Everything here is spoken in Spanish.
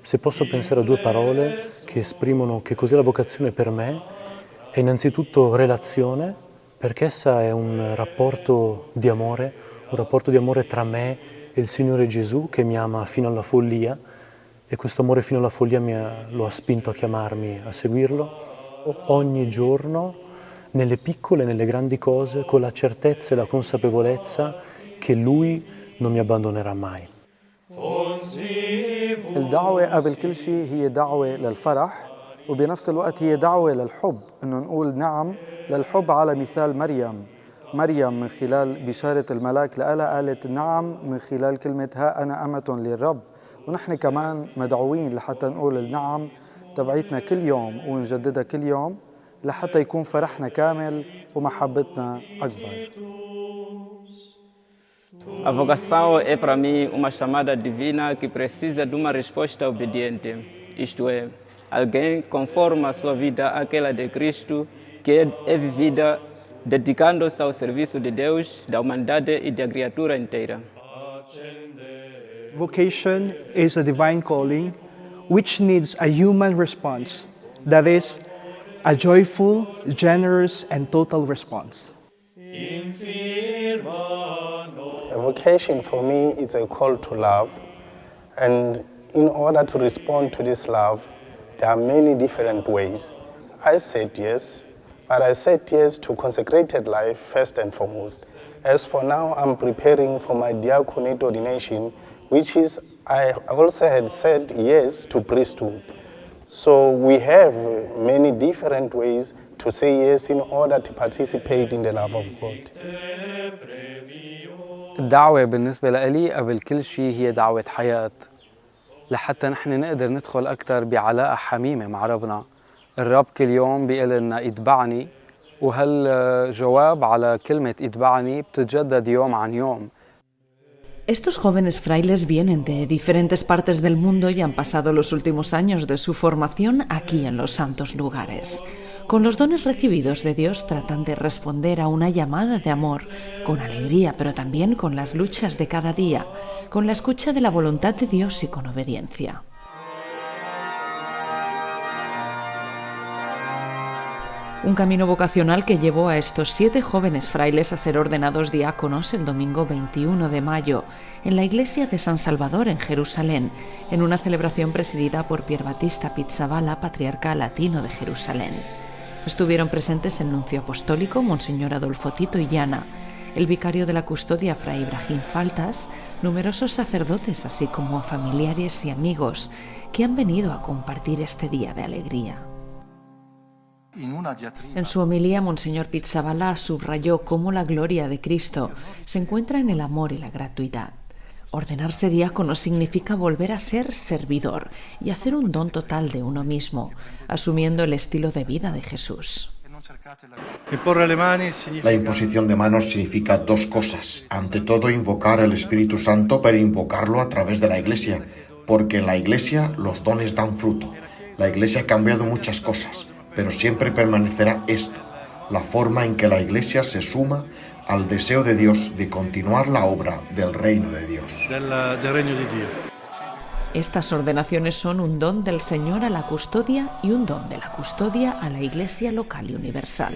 Se posso pensare a due parole che esprimono che cos'è la vocazione per me, è innanzitutto relazione, perché essa è un rapporto di amore, un rapporto di amore tra me e il Signore Gesù che mi ama fino alla follia e questo amore fino alla follia ha, lo ha spinto a chiamarmi a seguirlo ogni giorno, nelle piccole e nelle grandi cose, con la certezza e la consapevolezza che Lui non mi abbandonerà mai. الدعوة قبل كل شيء هي دعوة للفرح وبنفس الوقت هي دعوة للحب. إنه نقول نعم للحب على مثال مريم. مريم من خلال بشارة الملاك لها قالت نعم من خلال كلمة ها أنا أمة للرب. ونحن كمان مدعوين لحتى نقول النعم تبعيتنا كل يوم ونجددها كل يوم لحتى يكون فرحنا كامل ومحبتنا أكبر. A vocação é para mim uma chamada divina que precisa de uma resposta obediente, isto é, alguém conforme a sua vida àquela de Cristo, que é vivida dedicando-se ao serviço de Deus, da humanidade e da criatura inteira. Vocation is a divine calling which needs a human response, that is, a joyful, generous, and total response. Vocation for me is a call to love, and in order to respond to this love, there are many different ways. I said yes, but I said yes to consecrated life first and foremost. As for now, I'm preparing for my diaconate ordination, which is, I also had said yes to priesthood. So we have many different ways to say yes in order to participate in the love of God. الدعوة بالنسبة لي قبل كل شيء هي دعوة حياة. لحتى نحن نقدر ندخل أكثر بعلاقة حميمة مع ربنا. الرب كل يوم بيقول لنا اتبعني وهالجواب على كلمة اتبعني بتتجدد يوم عن يوم. Estos jóvenes frailes vienen de diferentes partes del mundo y han pasado los últimos años de su formación aquí en los santos lugares. Con los dones recibidos de Dios tratan de responder a una llamada de amor, con alegría, pero también con las luchas de cada día, con la escucha de la voluntad de Dios y con obediencia. Un camino vocacional que llevó a estos siete jóvenes frailes a ser ordenados diáconos el domingo 21 de mayo en la iglesia de San Salvador en Jerusalén, en una celebración presidida por Pier Battista Pizzaballa, patriarca latino de Jerusalén. Estuvieron presentes el nuncio apostólico, Monseñor Adolfo Tito y Llana, el vicario de la custodia, Fray Ibrahim Faltas, numerosos sacerdotes, así como familiares y amigos que han venido a compartir este día de alegría. En su homilía, Monseñor Pizzabala subrayó cómo la gloria de Cristo se encuentra en el amor y la gratuidad. Ordenarse diácono significa volver a ser servidor y hacer un don total de uno mismo, asumiendo el estilo de vida de Jesús. La imposición de manos significa dos cosas. Ante todo, invocar al Espíritu Santo, pero invocarlo a través de la Iglesia, porque en la Iglesia los dones dan fruto. La Iglesia ha cambiado muchas cosas, pero siempre permanecerá esto, la forma en que la Iglesia se suma al deseo de Dios de continuar la obra eh, del reino de Dios. Estas ordenaciones son un don del Señor a la custodia y un don de la custodia a la Iglesia local y universal.